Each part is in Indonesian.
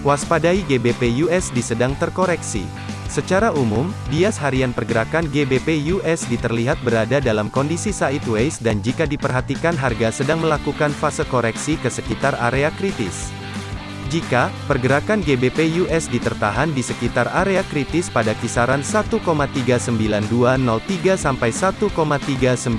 Waspadai GBP USD sedang terkoreksi. Secara umum, bias harian pergerakan GBP USD terlihat berada dalam kondisi sideways dan jika diperhatikan harga sedang melakukan fase koreksi ke sekitar area kritis. Jika pergerakan GBP USD tertahan di sekitar area kritis pada kisaran 1,39203 sampai 1,39022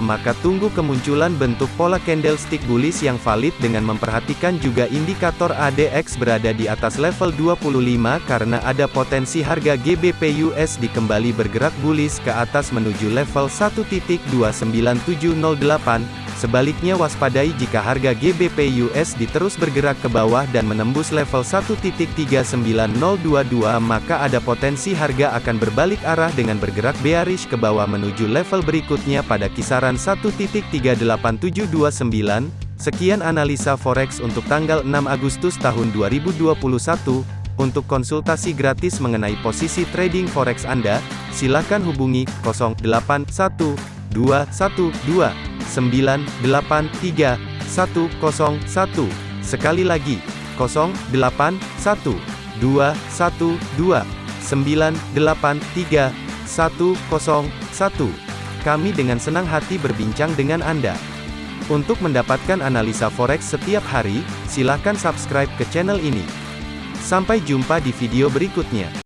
maka tunggu kemunculan bentuk pola candlestick bullish yang valid dengan memperhatikan juga indikator ADX berada di atas level 25 karena ada potensi harga GBP USD kembali bergerak bullish ke atas menuju level 1.29708 Sebaliknya waspadai jika harga GBP USD terus bergerak ke bawah dan menembus level 1.39022 maka ada potensi harga akan berbalik arah dengan bergerak bearish ke bawah menuju level berikutnya pada kisaran 1.38729. Sekian analisa forex untuk tanggal 6 Agustus tahun 2021. Untuk konsultasi gratis mengenai posisi trading forex Anda, silakan hubungi 081212 983 101. Sekali lagi, 081 212 983 101. Kami dengan senang hati berbincang dengan Anda. Untuk mendapatkan analisa forex setiap hari, silakan subscribe ke channel ini. Sampai jumpa di video berikutnya.